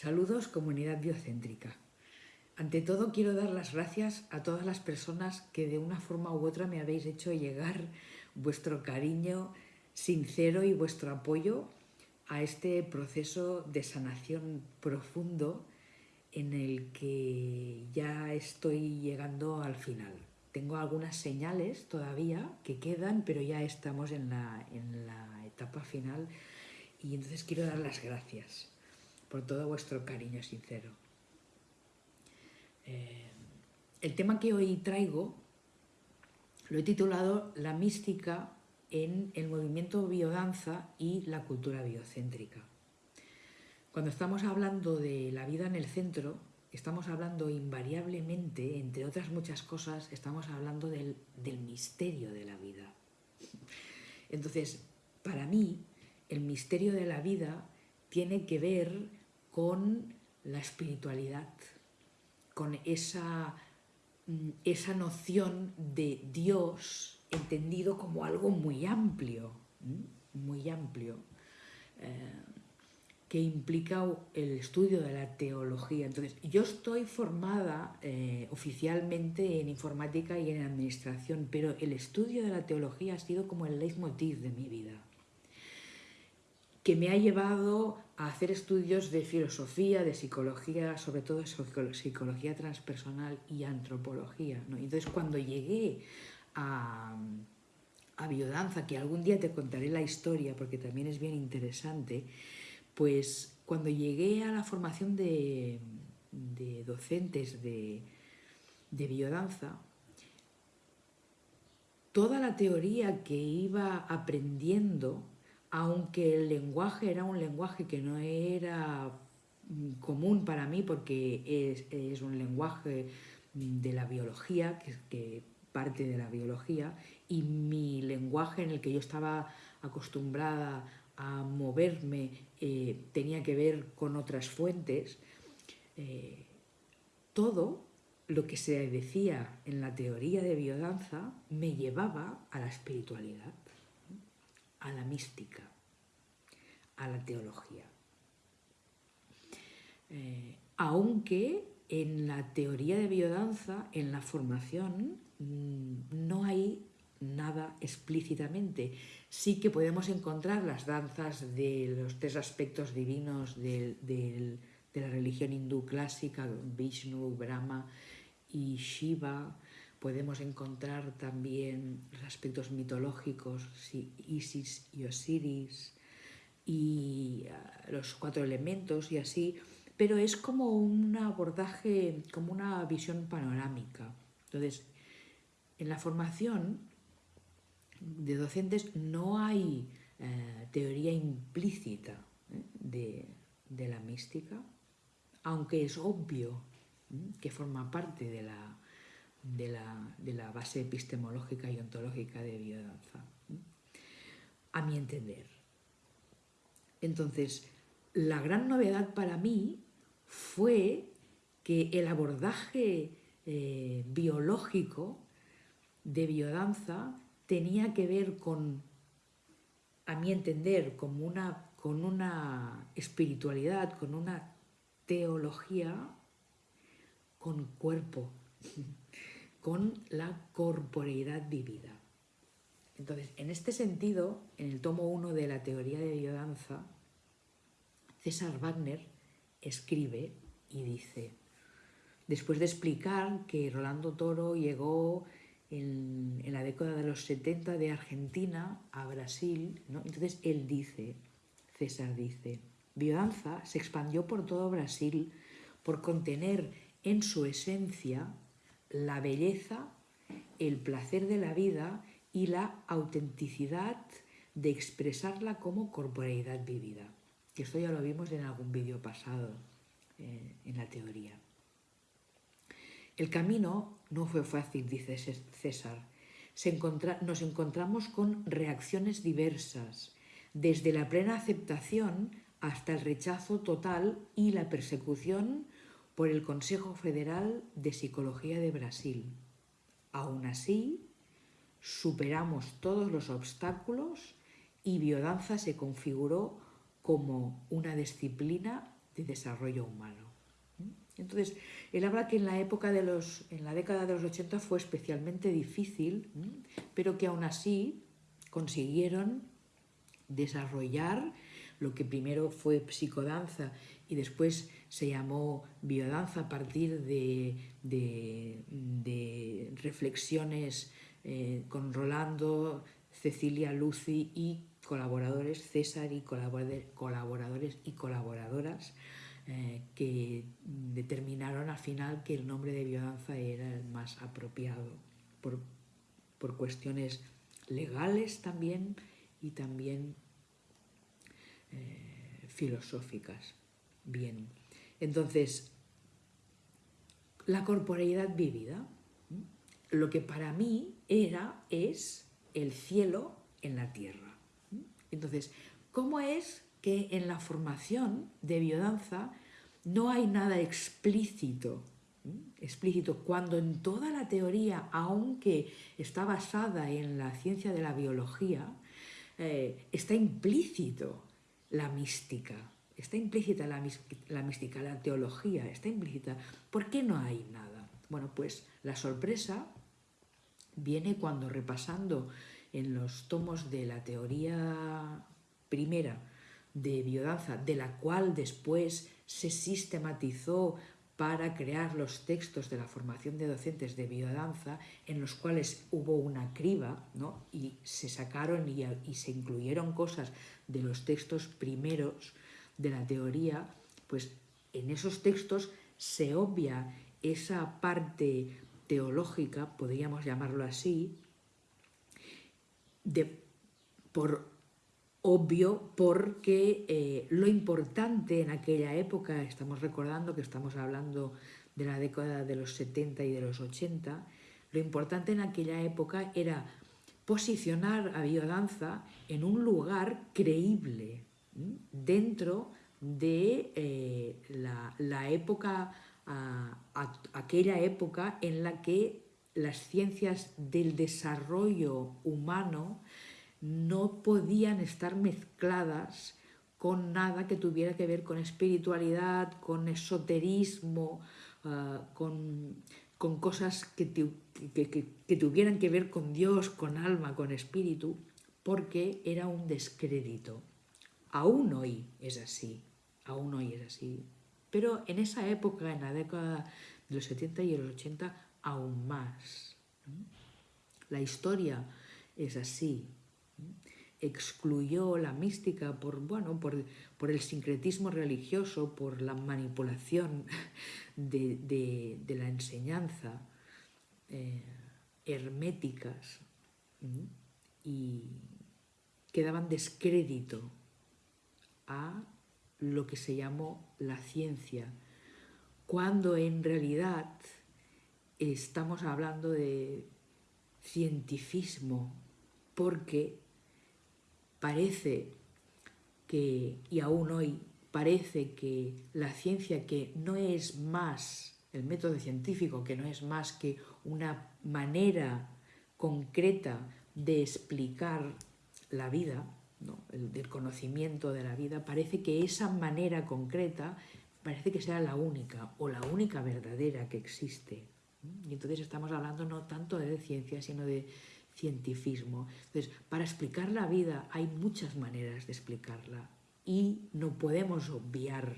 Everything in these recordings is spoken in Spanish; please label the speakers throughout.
Speaker 1: Saludos comunidad biocéntrica. Ante todo quiero dar las gracias a todas las personas que de una forma u otra me habéis hecho llegar vuestro cariño sincero y vuestro apoyo a este proceso de sanación profundo en el que ya estoy llegando al final. Tengo algunas señales todavía que quedan, pero ya estamos en la, en la etapa final y entonces quiero dar las gracias por todo vuestro cariño sincero. Eh, el tema que hoy traigo lo he titulado La mística en el movimiento biodanza y la cultura biocéntrica. Cuando estamos hablando de la vida en el centro, estamos hablando invariablemente, entre otras muchas cosas, estamos hablando del, del misterio de la vida. Entonces, para mí, el misterio de la vida tiene que ver con la espiritualidad, con esa, mm, esa noción de Dios entendido como algo muy amplio, muy amplio, eh, que implica el estudio de la teología. Entonces, yo estoy formada eh, oficialmente en informática y en administración, pero el estudio de la teología ha sido como el leitmotiv de mi vida que me ha llevado a hacer estudios de filosofía, de psicología, sobre todo psicología transpersonal y antropología. Entonces, cuando llegué a, a biodanza, que algún día te contaré la historia porque también es bien interesante, pues cuando llegué a la formación de, docentes de, de biodanza, toda la teoría que iba aprendiendo aunque el lenguaje era un lenguaje que no era mm, común para mí porque es, un lenguaje de la biología, que, parte de la biología, y mi lenguaje en el que yo estaba acostumbrada a moverme eh, tenía que ver con otras fuentes, eh, todo lo que se decía en la teoría de biodanza me llevaba a la espiritualidad a la mística, a la teología. Eh, aunque en la teoría de biodanza, en la formación, mm, no hay nada explícitamente. Sí que podemos encontrar las danzas de los tres aspectos divinos de la religión hindú clásica, Vishnu, Brahma y Shiva, Podemos encontrar también los aspectos mitológicos, Isis y Osiris, y ah, los cuatro elementos y así, pero es como un abordaje, como una visión panorámica. Entonces, en la formación de docentes no hay eh, teoría implícita ¿eh? de, de, la mística, aunque es obvio ¿eh? que forma parte de la, de la, base epistemológica y ontológica de biodanza, a mi entender. Entonces, la gran novedad para mí fue que el abordaje eh, biológico de biodanza tenía que ver con, a mi entender, con una, con una espiritualidad, con una teología con cuerpo, con la corporeidad vivida. Entonces, en este sentido, en el tomo 1 de la teoría de biodanza, César Wagner escribe y dice, después de explicar que Rolando Toro llegó en, la década de los 70 de Argentina a Brasil, entonces él dice, César dice, biodanza se expandió por todo Brasil por contener en su esencia la belleza, el placer de la vida y la autenticidad de expresarla como corporeidad vivida. Que esto ya lo vimos en algún vídeo pasado eh, en la teoría. El camino no fue fácil, dice César. nos encontramos con reacciones diversas, desde la plena aceptación hasta el rechazo total y la persecución por el Consejo Federal de Psicología de Brasil. Aún así, superamos todos los obstáculos y biodanza se configuró como una disciplina de desarrollo humano. Entonces, él habla que en la época de los, en la década de los 80 fue especialmente difícil, pero que aún así consiguieron desarrollar lo que primero fue psicodanza y después se llamó biodanza a partir de, reflexiones eh, con Rolando, Cecilia, Lucy y colaboradores, César y colaboradores y colaboradoras, eh, que determinaron al final que el nombre de biodanza era el más apropiado por, por cuestiones legales también y también eh, filosóficas. Bien, entonces, la corporeidad vivida, lo que para mí era, es el cielo en la tierra. Entonces, ¿cómo es que en la formación de biodanza no hay nada explícito? explícito, cuando en toda la teoría, aunque está basada en la ciencia de la biología, eh, está implícito la mística, está implícita la, la mística, la teología, está implícita. ¿Por qué no hay nada? Bueno, pues la sorpresa viene cuando repasando en los tomos de la teoría primera de biodanza, de la cual después se sistematizó para crear los textos de la formación de docentes de biodanza, en los cuales hubo una criba ¿no? y se sacaron y, y, se incluyeron cosas de los textos primeros de la teoría, pues en esos textos se obvia esa parte teológica, podríamos llamarlo así, de, por obvio porque eh, lo importante en aquella época, estamos recordando que estamos hablando de la década de los 70 y de los 80, lo importante en aquella época era posicionar a biodanza en un lugar creíble dentro de eh, la, época, aquella época en la que las ciencias del desarrollo humano no podían estar mezcladas con nada que tuviera que ver con espiritualidad, con esoterismo, ah, con, cosas que, que, tuvieran que ver con Dios, con alma, con espíritu, porque era un descrédito. Aún hoy es así, aún hoy es así. Pero en esa época, en la década de los 70 y los 80, aún más. La historia es así, excluyó la mística por, bueno, por, el sincretismo religioso, por la manipulación de, la enseñanza eh, herméticas y que daban descrédito a lo que se llamó la ciencia, cuando en realidad estamos hablando de cientifismo, porque parece que, y aún hoy parece que la ciencia que no es más, el método científico que no es más que una manera concreta de explicar la vida, el, del conocimiento de la vida, parece que esa manera concreta parece que sea la única o la única verdadera que existe. Y entonces estamos hablando no tanto de ciencia, sino de cientifismo. Entonces, para explicar la vida hay muchas maneras de explicarla y no podemos obviar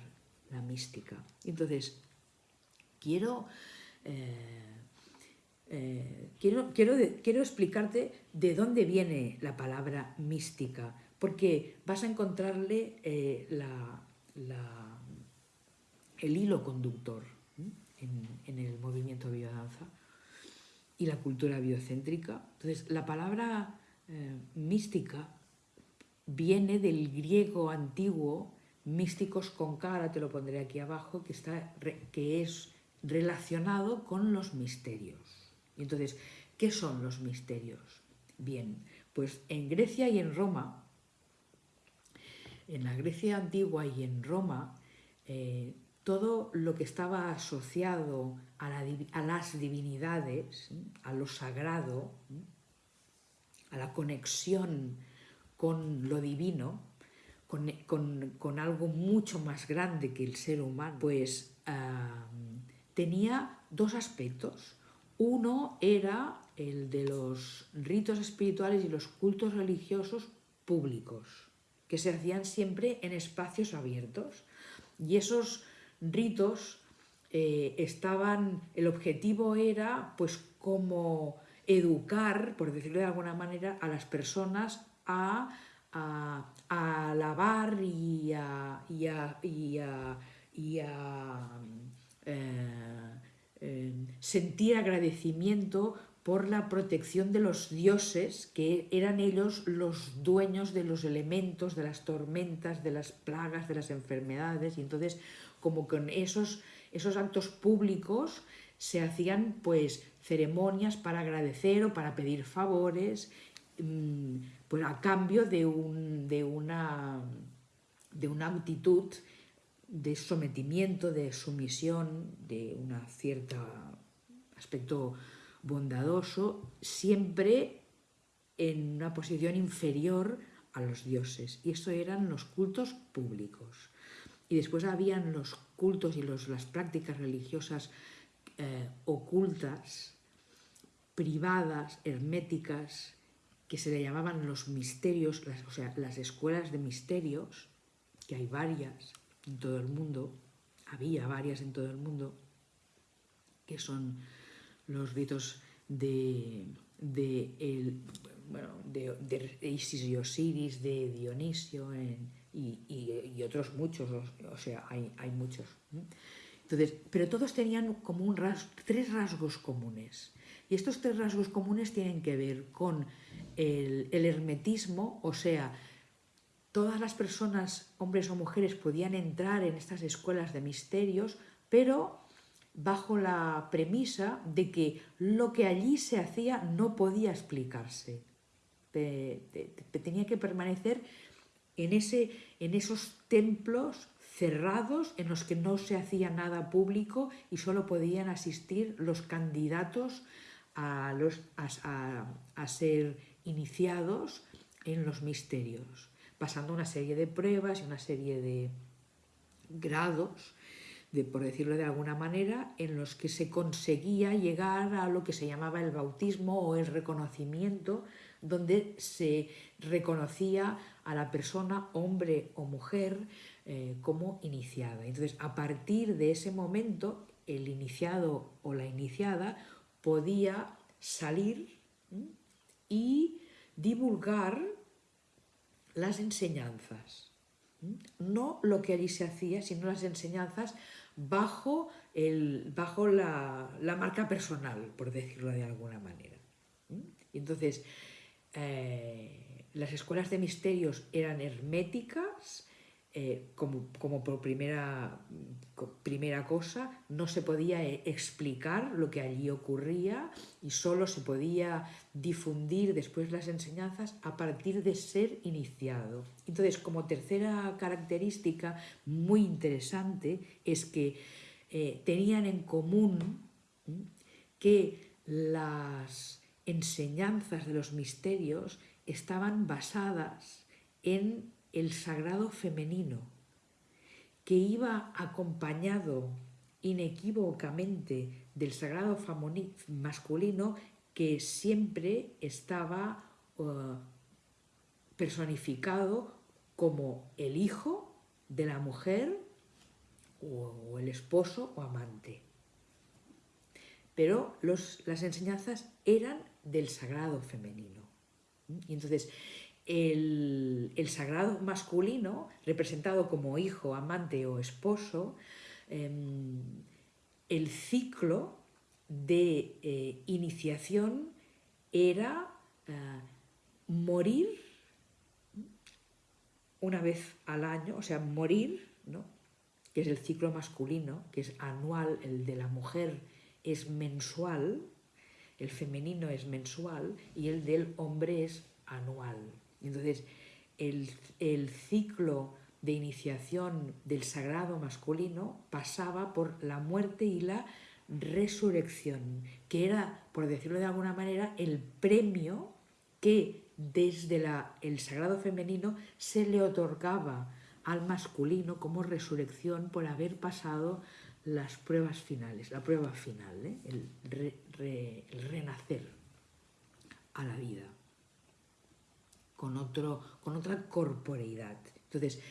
Speaker 1: la mística. Entonces, quiero, eh, eh, quiero, quiero, quiero explicarte de dónde viene la palabra mística, porque vas a encontrarle eh, el hilo conductor en, el movimiento biodanza y la cultura biocéntrica. Entonces, la palabra eh, mística viene del griego antiguo, místicos con cara, te lo pondré aquí abajo, que, está, que es relacionado con los misterios. Entonces, ¿qué son los misterios? Bien, pues en Grecia y en Roma, en la Grecia antigua y en Roma, eh, todo lo que estaba asociado a, las divinidades, a lo sagrado, a la conexión con lo divino, con, algo mucho más grande que el ser humano, pues tenía dos aspectos. Uno era el de los ritos espirituales y los cultos religiosos públicos, que se hacían siempre en espacios abiertos. Y esos ritos eh, estaban, el objetivo era pues como educar, por decirlo de alguna manera, a las personas a, alabar y a, y eh, eh, sentir agradecimiento por la protección de los dioses, que eran ellos los dueños de los elementos, de las tormentas, de las plagas, de las enfermedades, y entonces como con esos, esos actos públicos se hacían pues ceremonias para agradecer o para pedir favores, mm, pues a cambio de, un, de, una, de una actitud de sometimiento, de sumisión, de un cierto aspecto bondadoso, siempre en una posición inferior a los dioses. Y eso eran los cultos públicos. Y después habían los cultos y los, las prácticas religiosas eh, ocultas, privadas, herméticas, que se le llamaban los misterios, o sea, las escuelas de misterios, que hay varias en todo el mundo, había varias en todo el mundo, que son los ritos de, de, el, bueno, de, de, Isis y Osiris, de Dionisio y, y, otros muchos, o sea, hay, hay muchos. Entonces, pero todos tenían como un tres rasgos comunes. Y estos tres rasgos comunes tienen que ver con el, el hermetismo, o sea, todas las personas, hombres o mujeres, podían entrar en estas escuelas de misterios, pero bajo la premisa de que lo que allí se hacía no podía explicarse. tenía que permanecer en, ese, en esos templos cerrados en los que no se hacía nada público y solo podían asistir los candidatos a, los, a ser iniciados en los misterios, pasando una serie de pruebas y una serie de grados de, por decirlo de alguna manera, en los que se conseguía llegar a lo que se llamaba el bautismo o el reconocimiento, donde se reconocía a la persona, hombre o mujer, eh, como iniciada. Entonces, a partir de ese momento, el iniciado o la iniciada podía salir y divulgar las enseñanzas. No lo que allí se hacía, sino las enseñanzas bajo, el, bajo la, marca personal, por decirlo de alguna manera. Entonces, eh, las escuelas de misterios eran herméticas, eh, como, como, por primera, primera cosa, no se podía eh, explicar lo que allí ocurría y solo se podía difundir después las enseñanzas a partir de ser iniciado. Entonces, como tercera característica muy interesante es que eh, tenían en común que las enseñanzas de los misterios estaban basadas en el sagrado femenino, que iba acompañado inequívocamente del sagrado masculino que siempre estaba uh, personificado como el hijo de la mujer o, el esposo o amante. Pero las enseñanzas eran del sagrado femenino. Y entonces, el, sagrado masculino, representado como hijo, amante o esposo, em, el ciclo de eh, iniciación era eh, morir una vez al año, o sea, morir, ¿no? que es el ciclo masculino, que es anual, el de la mujer es mensual, el femenino es mensual y el del hombre es anual. Entonces, el, ciclo de iniciación del sagrado masculino pasaba por la muerte y la resurrección, que era, por decirlo de alguna manera, el premio que desde la, el sagrado femenino se le otorgaba al masculino como resurrección por haber pasado las pruebas finales, la prueba final, ¿eh? el, el, renacer a la vida con, otro, con otra corporeidad. Entonces,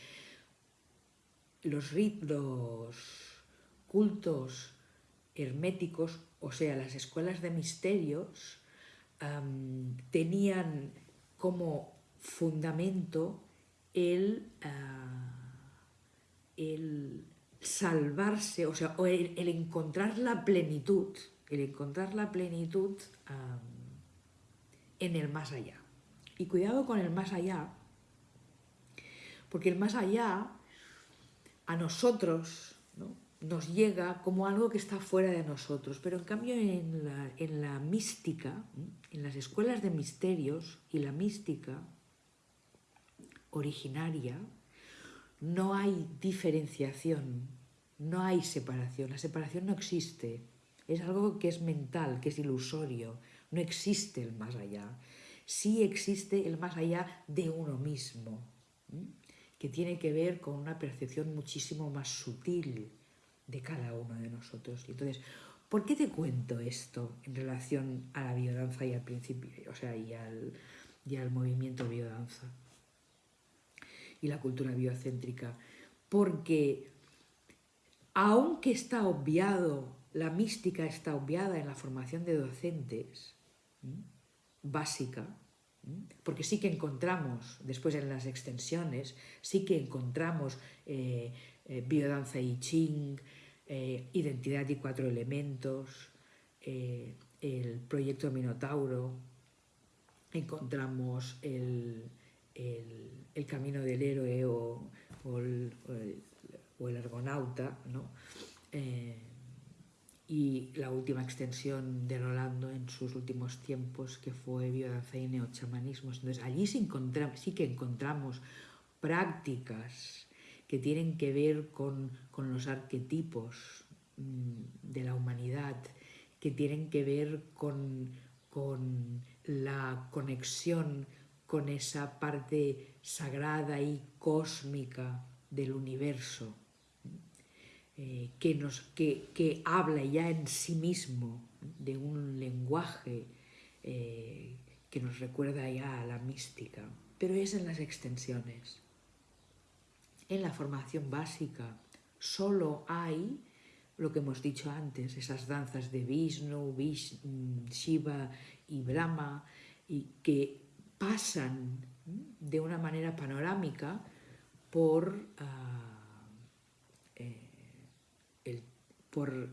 Speaker 1: los, los cultos herméticos, o sea, las escuelas de misterios, tenían como fundamento el, ah, el salvarse, o sea, el, encontrar la plenitud, el encontrar la plenitud en el más allá. Y cuidado con el más allá, porque el más allá a nosotros nos llega como algo que está fuera de nosotros, pero en cambio en la, en la mística, en las escuelas de misterios y la mística originaria, no hay diferenciación, no hay separación, la separación no existe, es algo que es mental, que es ilusorio, no existe el más allá. Sí existe el más allá de uno mismo, que tiene que ver con una percepción muchísimo más sutil de cada uno de nosotros. Entonces, ¿por qué te cuento esto en relación a la biodanza y al principio, o sea, y al, y al movimiento biodanza? y la cultura biocéntrica, porque aunque está obviado, la mística está obviada en la formación de docentes, básica, porque sí que encontramos, después en las extensiones, sí que encontramos eh, eh, biodanza y ching, eh, identidad y cuatro elementos, el proyecto Minotauro, encontramos el, el, camino del héroe o, el, argonauta, ¿no? Y la última extensión de Rolando en sus últimos tiempos, que fue biodanza y neochamanismos. Entonces, allí sí, que encontramos prácticas que tienen que ver con, los arquetipos mm, de la humanidad, que tienen que ver con, con la conexión con esa parte sagrada y cósmica del universo, eh, que, nos, que, habla ya en sí mismo de un lenguaje eh, que nos recuerda ya a la mística, pero es en las extensiones. En la formación básica solo hay lo que hemos dicho antes, esas danzas de Vishnu, Vishnu Shiva y Brahma, y que pasan de una manera panorámica por, ah, eh, el, por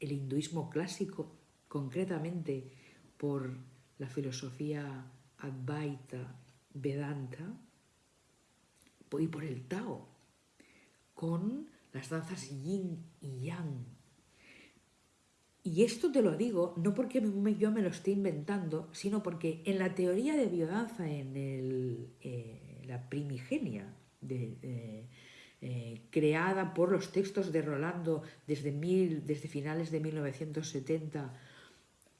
Speaker 1: el hinduismo clásico, concretamente por la filosofía Advaita Vedanta y por el Tao, con las danzas yin y yang, y esto te lo digo no porque yo me lo esté inventando, sino porque en la teoría de biodanza, en eh, la primigenia, eh, creada por los textos de Rolando desde, mil, desde finales de 1970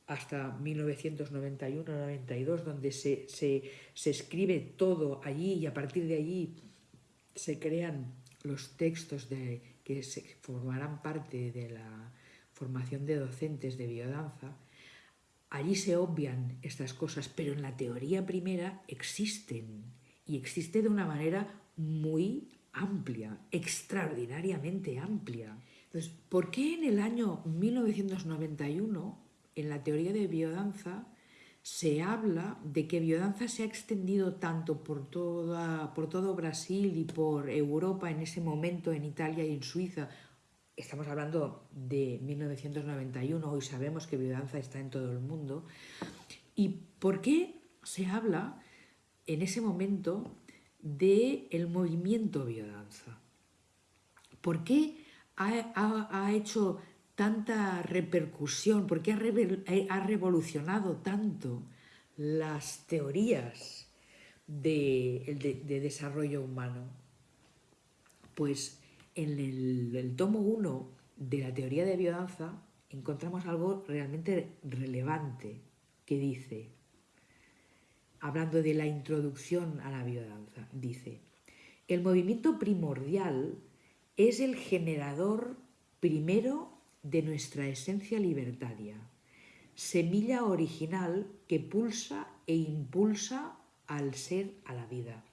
Speaker 1: hasta 1991-92, donde se, se escribe todo allí y a partir de allí se crean los textos de, que se formarán parte de la formación de docentes de biodanza, allí se obvian estas cosas, pero en la teoría primera existen y existe de una manera muy amplia, extraordinariamente amplia. Entonces, ¿por qué en el año 1991, en la teoría de biodanza, se habla de que biodanza se ha extendido tanto por, toda, por todo Brasil y por Europa en ese momento, en Italia y en Suiza, estamos hablando de 1991, hoy sabemos que biodanza está en todo el mundo. ¿Y por qué se habla en ese momento del el movimiento biodanza? ¿Por qué ha, hecho tanta repercusión? ¿Por qué ha, revolucionado tanto las teorías de, de desarrollo humano? Pues en el, tomo 1 de la teoría de biodanza encontramos algo realmente relevante que dice, hablando de la introducción a la biodanza, dice, el movimiento primordial es el generador primero de nuestra esencia libertaria, semilla original que pulsa e impulsa al ser a la vida,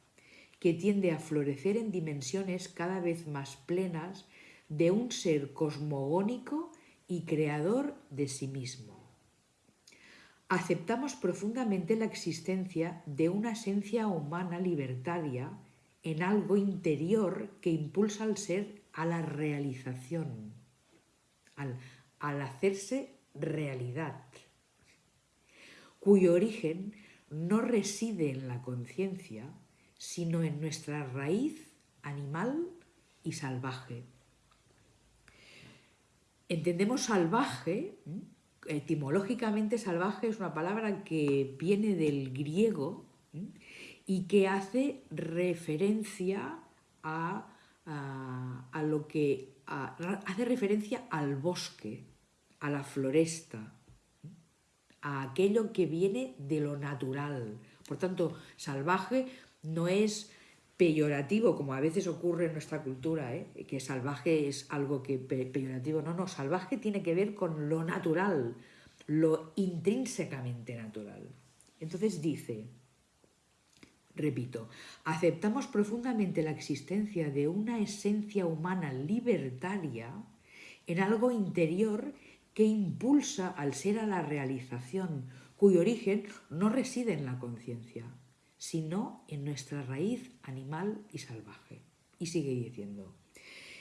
Speaker 1: que tiende a florecer en dimensiones cada vez más plenas de un ser cosmogónico y creador de sí mismo. Aceptamos profundamente la existencia de una esencia humana libertaria en algo interior que impulsa al ser a la realización, al, hacerse realidad, cuyo origen no reside en la conciencia, sino en nuestra raíz animal y salvaje. Entendemos salvaje, etimológicamente salvaje es una palabra que viene del griego y que hace referencia a, lo que hace referencia al bosque, a la floresta, a aquello que viene de lo natural. Por tanto, salvaje no es peyorativo, como a veces ocurre en nuestra cultura, ¿eh? que salvaje es algo que peyorativo. No, no, salvaje tiene que ver con lo natural, lo intrínsecamente natural. Entonces dice, repito, aceptamos profundamente la existencia de una esencia humana libertaria en algo interior que impulsa al ser a la realización, cuyo origen no reside en la conciencia, sino en nuestra raíz animal y salvaje. Y sigue diciendo,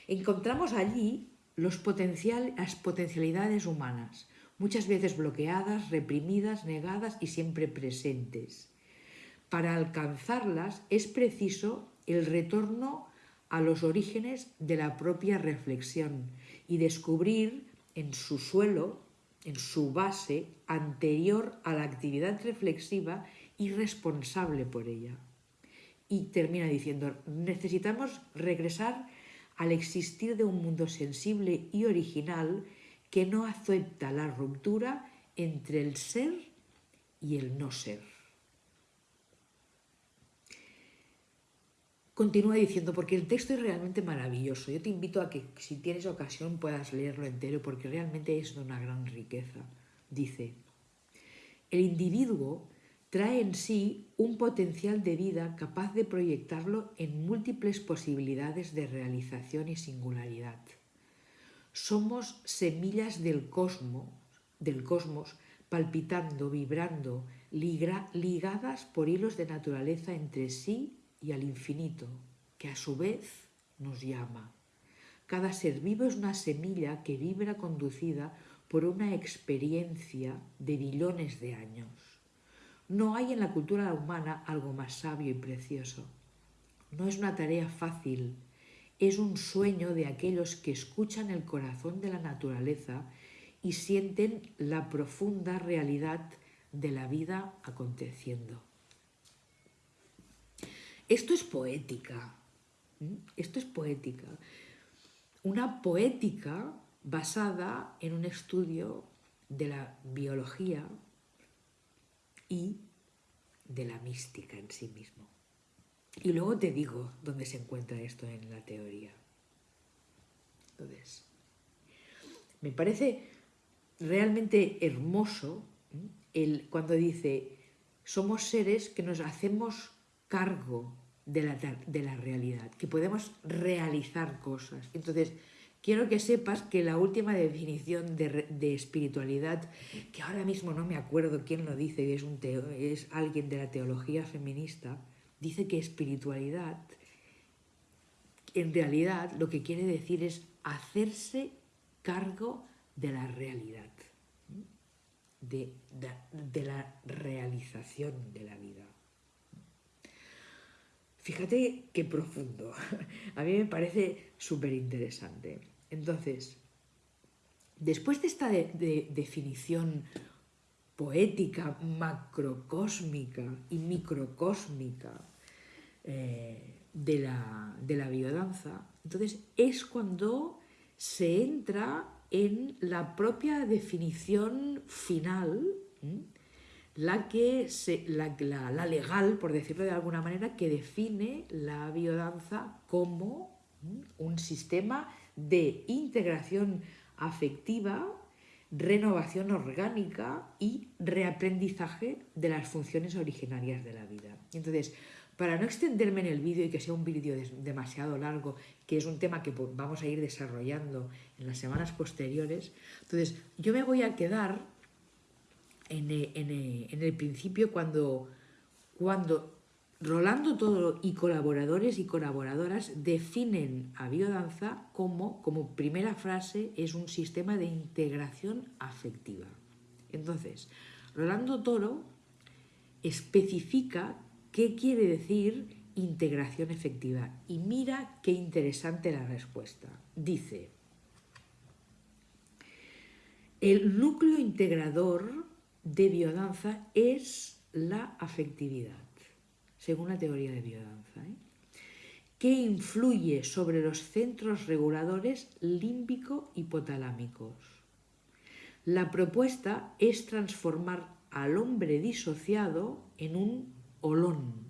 Speaker 1: encontramos allí las potencialidades humanas, muchas veces bloqueadas, reprimidas, negadas y siempre presentes. Para alcanzarlas es preciso el retorno a los orígenes de la propia reflexión y descubrir en su suelo, en su base anterior a la actividad reflexiva y responsable por ella. Y termina diciendo, necesitamos regresar al existir de un mundo sensible y original que no acepta la ruptura entre el ser y el no ser. Continúa diciendo, porque el texto es realmente maravilloso. Yo te invito a que si tienes ocasión puedas leerlo entero porque realmente es de una gran riqueza. Dice, el individuo trae en sí un potencial de vida capaz de proyectarlo en múltiples posibilidades de realización y singularidad. Somos semillas del cosmos, palpitando, vibrando, ligadas por hilos de naturaleza entre sí y al infinito, que a su vez nos llama. Cada ser vivo es una semilla que vibra conducida por una experiencia de billones de años. No hay en la cultura humana algo más sabio y precioso. No es una tarea fácil, es un sueño de aquellos que escuchan el corazón de la naturaleza y sienten la profunda realidad de la vida aconteciendo. Esto es poética. Esto es poética. Una poética basada en un estudio de la biología y de la mística en sí mismo. Y luego te digo dónde se encuentra esto en la teoría. Entonces, me parece realmente hermoso el, cuando dice, somos seres que nos hacemos cargo de la, de la realidad, que podemos realizar cosas. Entonces, quiero que sepas que la última definición de, espiritualidad, que ahora mismo no me acuerdo quién lo dice, es, un teo, es alguien de la teología feminista, dice que espiritualidad en realidad lo que quiere decir es hacerse cargo de la realidad, de, de la realización de la vida. Fíjate qué profundo. A mí me parece súper interesante. Entonces, después de esta definición poética, macrocósmica y microcósmica eh, de, la, de, la, biodanza, entonces es cuando se entra en la propia definición final, la, que la, legal, por decirlo de alguna manera, que define la biodanza como un sistema de integración afectiva, renovación orgánica y reaprendizaje de las funciones originarias de la vida. Entonces, para no extenderme en el vídeo y que sea un vídeo demasiado largo, que es un tema que vamos a ir desarrollando en las semanas posteriores, entonces yo me voy a quedar en, el principio cuando, cuando Rolando Todo y colaboradores y colaboradoras definen a biodanza como, como primera frase, es un sistema de integración afectiva. Entonces, Rolando Toro especifica qué quiere decir integración efectiva. Y mira qué interesante la respuesta. Dice, el núcleo integrador de biodanza es la afectividad, según la teoría de biodanza, ¿eh? que influye sobre los centros reguladores límbico hipotalámicos. La propuesta es transformar al hombre disociado en un olón,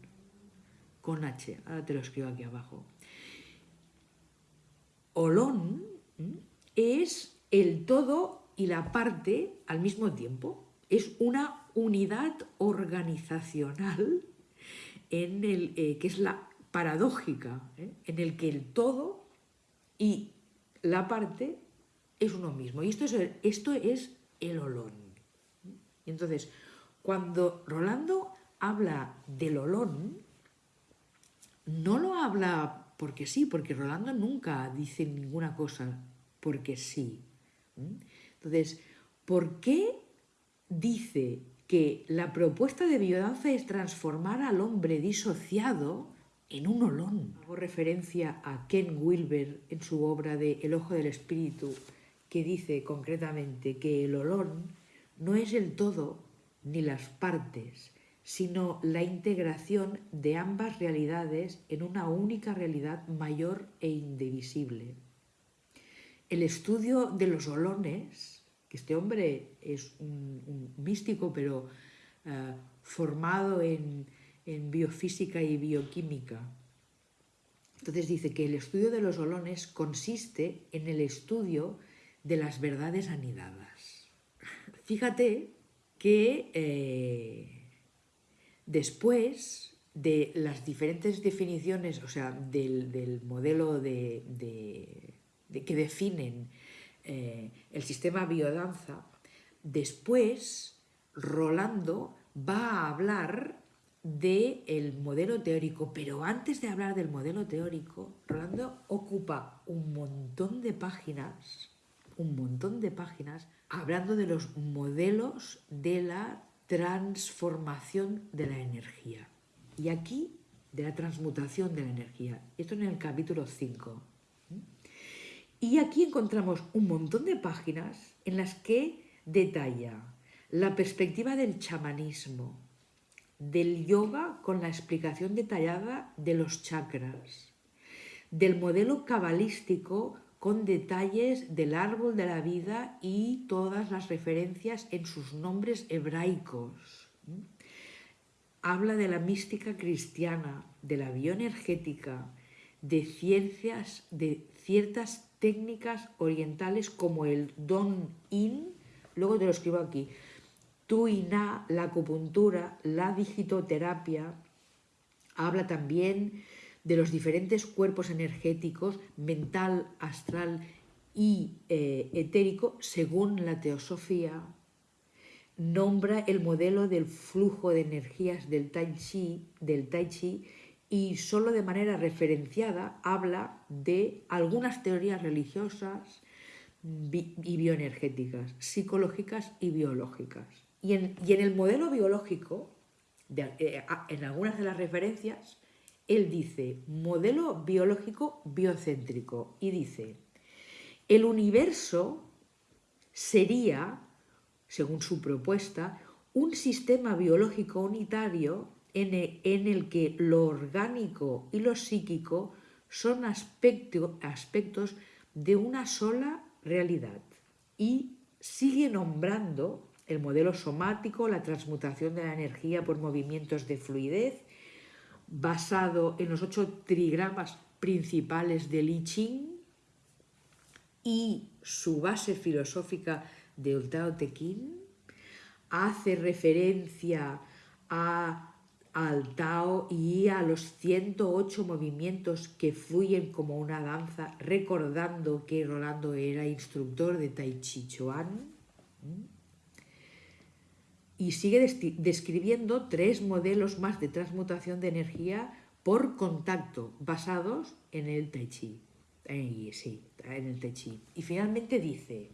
Speaker 1: con H, ahora te lo escribo aquí abajo. Olón es el todo y la parte al mismo tiempo es una unidad organizacional en el, eh, que es la paradójica, ¿eh? en el que el todo y la parte es uno mismo. Y esto es esto es el olón. Entonces, cuando Rolando habla del olón, no lo habla porque sí, porque Rolando nunca dice ninguna cosa porque sí. Entonces, ¿por qué dice que la propuesta de biodanza es transformar al hombre disociado en un olón. Hago referencia a Ken Wilber en su obra de El ojo del espíritu, que dice concretamente que el olón no es el todo ni las partes, sino la integración de ambas realidades en una única realidad mayor e indivisible. El estudio de los olones que este hombre es un, místico, pero eh, formado en, biofísica y bioquímica. Entonces dice que el estudio de los olones consiste en el estudio de las verdades anidadas. Fíjate que eh, después de las diferentes definiciones, o sea, del, modelo de, que definen eh, el sistema biodanza, después Rolando va a hablar del modelo teórico, pero antes de hablar del modelo teórico, Rolando ocupa un montón de páginas, un montón de páginas, hablando de los modelos de la transformación de la energía. Y aquí, de la transmutación de la energía. Esto en el capítulo 5. Y aquí encontramos un montón de páginas en las que detalla la perspectiva del chamanismo, del yoga con la explicación detallada de los chakras, del modelo cabalístico con detalles del árbol de la vida y todas las referencias en sus nombres hebraicos. Habla de la mística cristiana, de la bioenergética, de ciencias, de ciertas técnicas orientales como el Don In, luego te lo escribo aquí, Tu Na, la acupuntura, la digitoterapia, habla también de los diferentes cuerpos energéticos, mental, astral y eh, etérico, según la teosofía, nombra el modelo del flujo de energías del Tai Chi, del tai chi y solo de manera referenciada habla de algunas teorías religiosas y bioenergéticas, psicológicas y biológicas. Y en, el modelo biológico, eh, en algunas de las referencias, él dice modelo biológico biocéntrico y dice, el universo sería, según su propuesta, un sistema biológico unitario en el, que lo orgánico y lo psíquico son aspectos de una sola realidad. Y sigue nombrando el modelo somático, la transmutación de la energía por movimientos de fluidez, basado en los ocho trigramas principales del I Ching y su base filosófica del Tao Te Ching, hace referencia a, al Tao y a los 108 movimientos que fluyen como una danza, recordando que Rolando era instructor de Tai Chi Chuan y sigue describiendo tres modelos más de transmutación de energía por contacto basados en el Tai Chi. sí, en el Tai Chi. Y finalmente dice,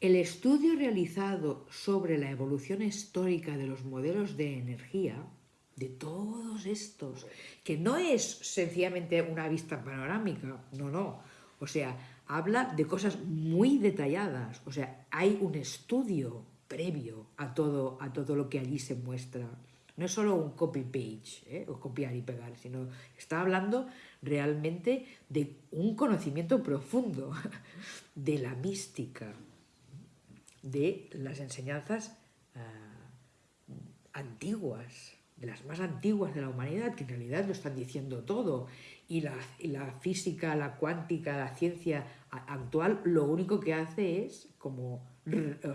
Speaker 1: el estudio realizado sobre la evolución histórica de los modelos de energía, de todos estos, que no es sencillamente una vista panorámica, no, no, o sea, habla de cosas muy detalladas, o sea, hay un estudio previo a todo, a todo lo que allí se muestra. No es solo un copy-page, ¿eh? o copiar y pegar, sino está hablando realmente de un conocimiento profundo de la mística, de las enseñanzas uh, antiguas, de las más antiguas de la humanidad, que en realidad lo están diciendo todo. Y la, la física, la cuántica, la ciencia actual, lo único que hace es como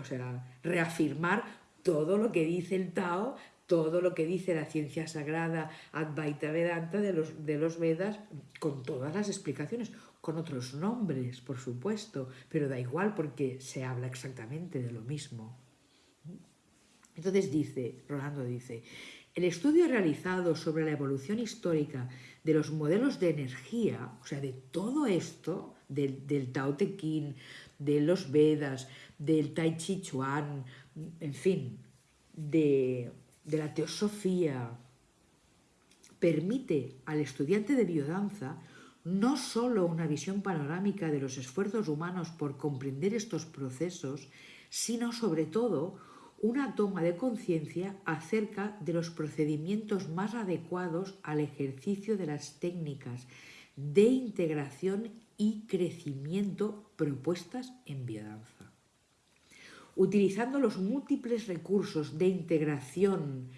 Speaker 1: o sea, reafirmar todo lo que dice el Tao, todo lo que dice la ciencia sagrada Advaita Vedanta de los, de los Vedas, con todas las explicaciones, con otros nombres, por supuesto, pero da igual porque se habla exactamente de lo mismo. Entonces dice, Rolando dice, el estudio realizado sobre la evolución histórica de los modelos de energía, o sea, de todo esto, del, Tao Te Ching, de los Vedas, del Tai Chi Chuan, en fin, de, de la teosofía, permite al estudiante de biodanza no solo una visión panorámica de los esfuerzos humanos por comprender estos procesos, sino sobre todo una toma de conciencia acerca de los procedimientos más adecuados al ejercicio de las técnicas de integración y crecimiento propuestas en biodanza. Utilizando los múltiples recursos de integración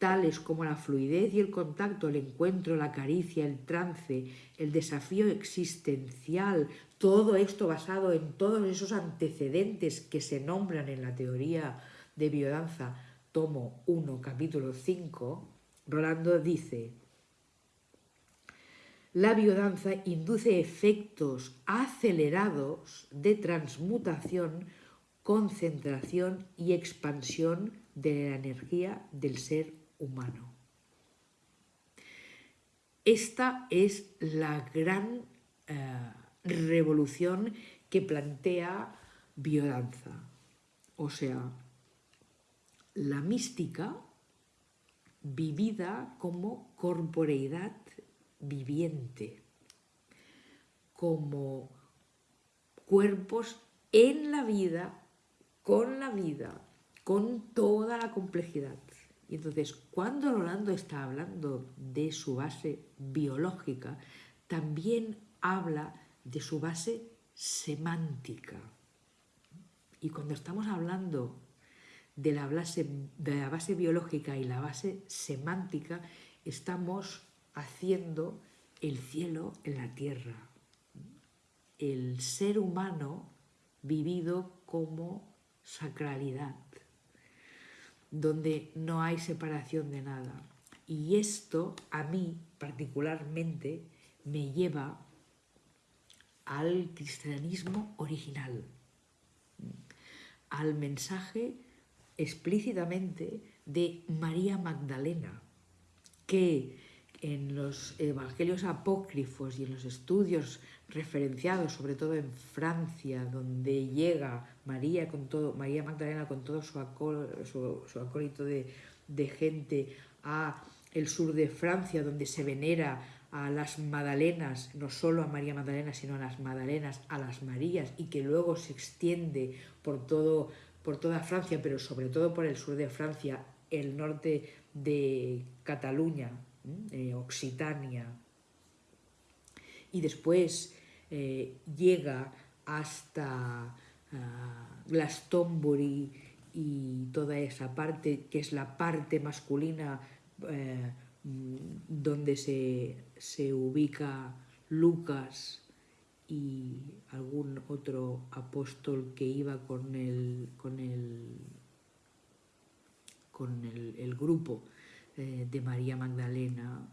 Speaker 1: tales como la fluidez y el contacto, el encuentro, la caricia, el trance, el desafío existencial, todo esto basado en todos esos antecedentes que se nombran en la teoría de biodanza, tomo 1, capítulo 5, Rolando dice, la biodanza induce efectos acelerados de transmutación, concentración y expansión de la energía del ser humano. Esta es la gran eh, revolución que plantea biodanza. O sea, la mística vivida como corporeidad viviente, como cuerpos en la vida, con la vida, con toda la complejidad. Y entonces, cuando Rolando está hablando de su base biológica, también habla de su base semántica. Y cuando estamos hablando de la base, de la base biológica y la base semántica, estamos haciendo el cielo en la tierra. El ser humano vivido como sacralidad, donde no hay separación de nada. Y esto a mí particularmente me lleva al cristianismo original, al mensaje explícitamente de María Magdalena, que en los evangelios apócrifos y en los estudios referenciados, sobre todo en Francia, donde llega María, con todo, María Magdalena con todo su, acólito de, gente a el sur de Francia, donde se venera a las Magdalenas, no solo a María Magdalena, sino a las Magdalenas, a las Marías, y que luego se extiende por, todo, por toda Francia, pero sobre todo por el sur de Francia, el norte de Cataluña, eh, Occitania, y después eh, llega hasta Glastonbury y toda esa parte que es la parte masculina eh, donde se, se, ubica Lucas y algún otro apóstol que iba con el, con el, con el, grupo eh, de María Magdalena.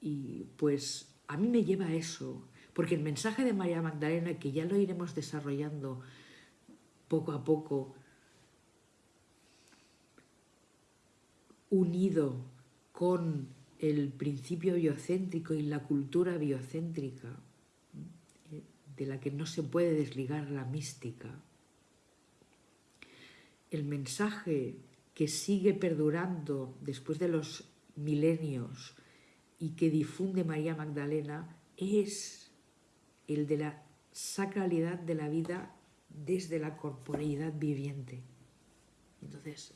Speaker 1: Y pues a mí me lleva a eso, porque el mensaje de María Magdalena, que ya lo iremos desarrollando poco a poco, unido con el principio biocéntrico y la cultura biocéntrica, de la que no se puede desligar la mística. El mensaje que sigue perdurando después de los milenios y que difunde María Magdalena es el de la sacralidad de la vida desde la corporeidad viviente. Entonces,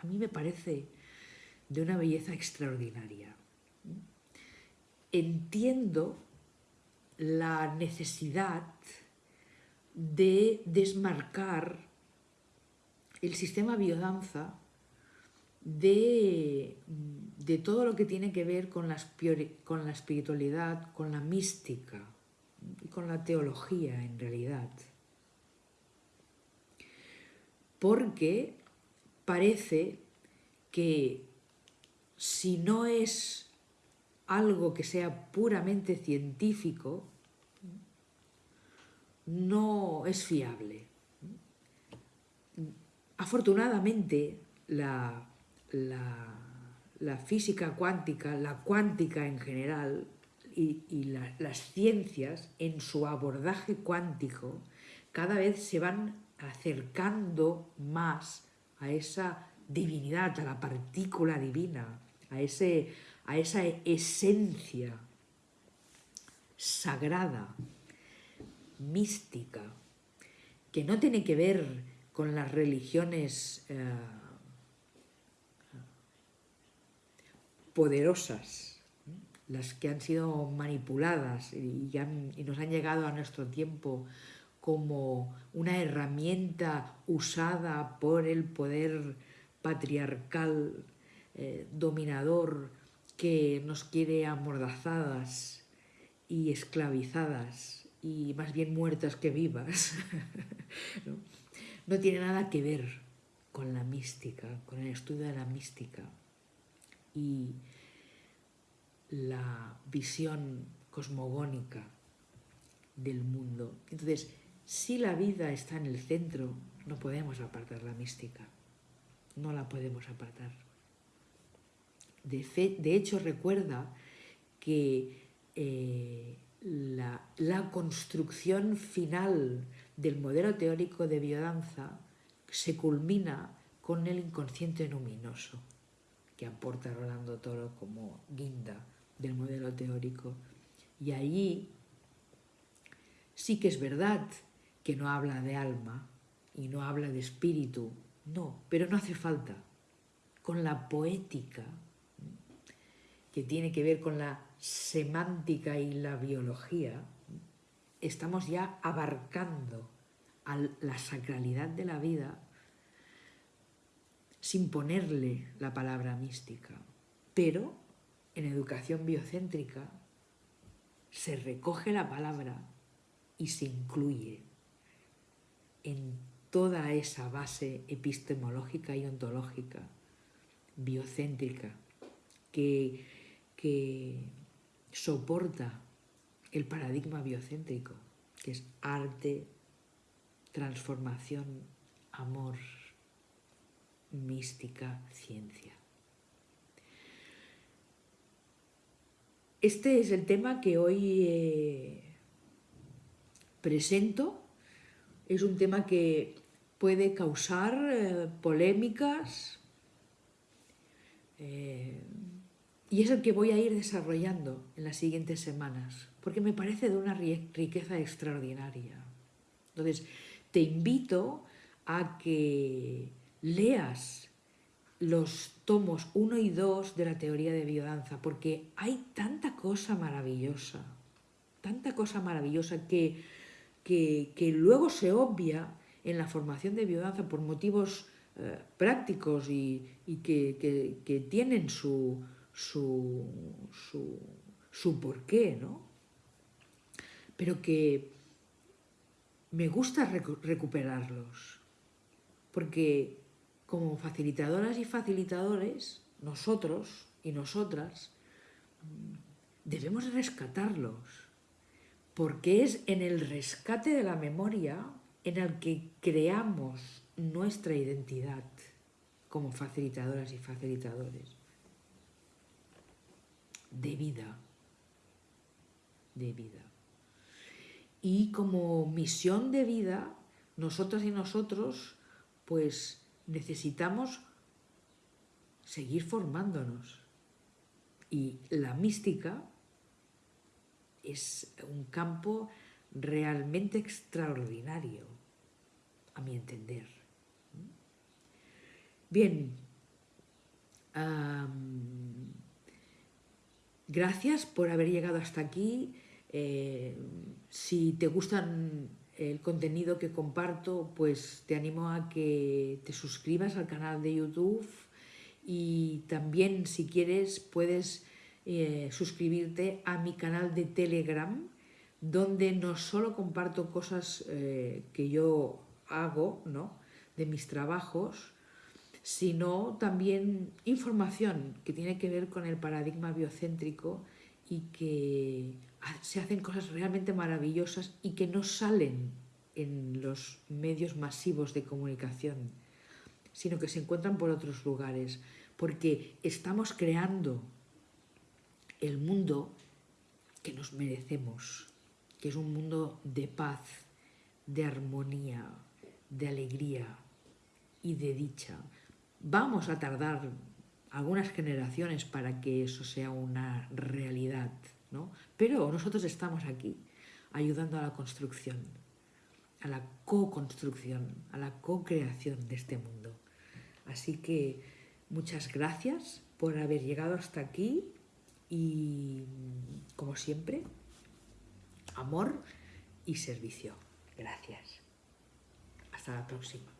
Speaker 1: a mí me parece de una belleza extraordinaria. Entiendo la necesidad de desmarcar el sistema biodanza de, de, todo lo que tiene que ver con con la espiritualidad, con la mística y con la teología en realidad. Porque parece que si no es algo que sea puramente científico, no es fiable. Afortunadamente, la, la, física cuántica, la cuántica en general y, las ciencias en su abordaje cuántico cada vez se van acercando más a esa divinidad, a la partícula divina, a, ese, a esa esencia sagrada, mística, que no tiene que ver con las religiones eh, poderosas, las que han sido manipuladas y, nos han llegado a nuestro tiempo como una herramienta usada por el poder patriarcal eh, dominador que nos quiere amordazadas y esclavizadas y más bien muertas que vivas, ¿no? no tiene nada que ver con la mística, con el estudio de la mística y la visión cosmogónica del mundo. Entonces, si la vida está en el centro, no podemos apartar la mística no la podemos apartar. De, hecho, recuerda que eh, la, construcción final del modelo teórico de biodanza se culmina con el inconsciente luminoso que aporta Rolando Toro como guinda del modelo teórico. Y allí sí que es verdad que no habla de alma y no habla de espíritu, no, pero no hace falta. Con la poética, que tiene que ver con la semántica y la biología, estamos ya abarcando a la sacralidad de la vida sin ponerle la palabra mística. Pero en educación biocéntrica se recoge la palabra y se incluye en toda esa base epistemológica y ontológica, biocéntrica, que, que soporta el paradigma biocéntrico, que es arte, transformación, amor, mística, ciencia. Este es el tema que hoy eh, presento. Es un tema que puede causar eh, polémicas eh, y es el que voy a ir desarrollando en las siguientes semanas, porque me parece de una riqueza extraordinaria. Entonces, te invito a que leas los tomos 1 y 2 de la teoría de biodanza, porque hay tanta cosa maravillosa, tanta cosa maravillosa que que, luego se obvia en la formación de biodanza por motivos eh, prácticos y, que, tienen su, su, su, porqué, ¿no? Pero que me gusta recuperarlos, porque como facilitadoras y facilitadores, nosotros y nosotras debemos rescatarlos, porque es en el rescate de la memoria en el que creamos nuestra identidad como facilitadoras y facilitadores de vida, de vida. Y como misión de vida, nosotras y nosotros, pues necesitamos seguir formándonos. Y la mística es un campo realmente extraordinario, a mi entender. Bien, gracias por haber llegado hasta aquí. Eh, si te gustan el contenido que comparto, pues te animo a que te suscribas al canal de YouTube y también si quieres puedes eh, suscribirte a mi canal de Telegram donde no solo comparto cosas eh, que yo hago, ¿no? de mis trabajos, sino también información que tiene que ver con el paradigma biocéntrico y que se hacen cosas realmente maravillosas y que no salen en los medios masivos de comunicación, sino que se encuentran por otros lugares, porque estamos creando el mundo que nos merecemos, que es un mundo de paz, de armonía, de alegría y de dicha. Vamos a tardar algunas generaciones para que eso sea una realidad, pero nosotros estamos aquí ayudando a la construcción, a la co-construcción, a la co-creación de este mundo. Así que muchas gracias por haber llegado hasta aquí y, como siempre, amor y servicio. Gracias. Hasta la próxima.